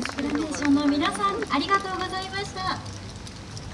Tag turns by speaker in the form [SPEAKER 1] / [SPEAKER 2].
[SPEAKER 1] フラーションの皆さんありがとうございました。